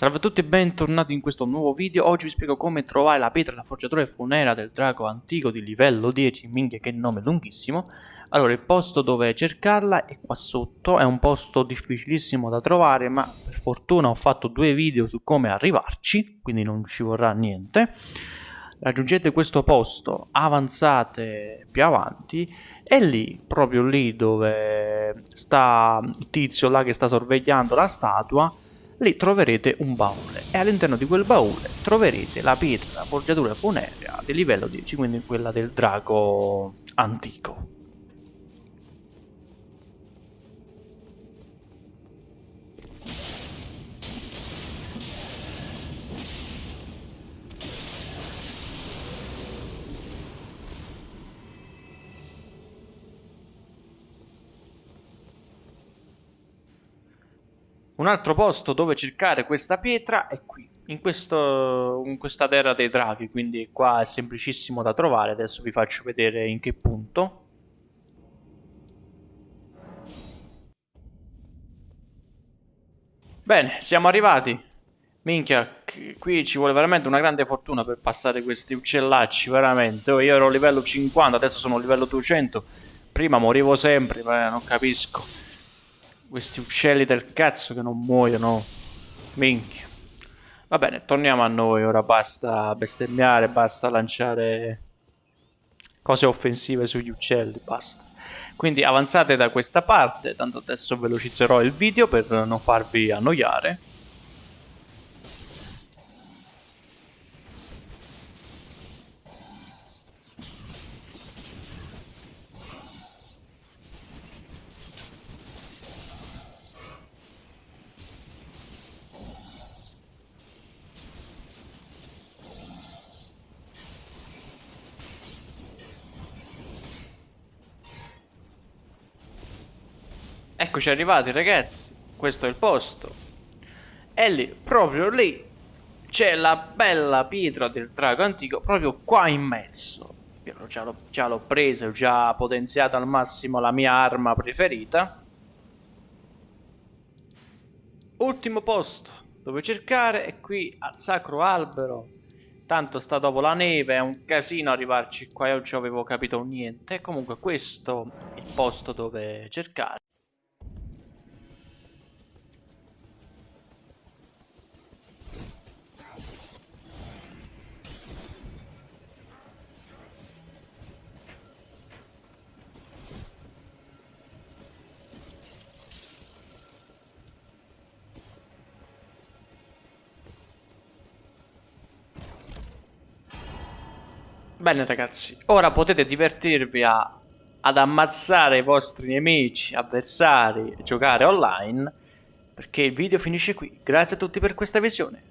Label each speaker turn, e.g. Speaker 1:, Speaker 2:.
Speaker 1: Salve a tutti e bentornati in questo nuovo video, oggi vi spiego come trovare la pietra da forgiatore funera del drago antico di livello 10, minchia che nome lunghissimo. Allora il posto dove cercarla è qua sotto, è un posto difficilissimo da trovare ma per fortuna ho fatto due video su come arrivarci, quindi non ci vorrà niente. Raggiungete questo posto, avanzate più avanti e lì, proprio lì dove sta il tizio là che sta sorvegliando la statua lì troverete un baule e all'interno di quel baule troverete la pietra, la forgiatura funerea di livello 10, quindi quella del drago antico. Un altro posto dove cercare questa pietra è qui, in, questo, in questa terra dei draghi, quindi qua è semplicissimo da trovare, adesso vi faccio vedere in che punto. Bene, siamo arrivati. Minchia, qui ci vuole veramente una grande fortuna per passare questi uccellacci, veramente. Oh, io ero livello 50, adesso sono livello 200. Prima morivo sempre, non capisco. Questi uccelli del cazzo che non muoiono. Minchia. Va bene, torniamo a noi. Ora basta bestemmiare, basta lanciare cose offensive sugli uccelli, basta. Quindi avanzate da questa parte, tanto adesso velocizzerò il video per non farvi annoiare. Eccoci arrivati ragazzi, questo è il posto. E lì, proprio lì, c'è la bella pietra del drago antico, proprio qua in mezzo. Io già l'ho presa, ho già potenziato al massimo la mia arma preferita. Ultimo posto dove cercare è qui al Sacro Albero. Tanto sta dopo la neve, è un casino arrivarci qua, io non ci avevo capito niente. Comunque questo è il posto dove cercare. Bene ragazzi, ora potete divertirvi a, ad ammazzare i vostri nemici, avversari, giocare online, perché il video finisce qui. Grazie a tutti per questa visione.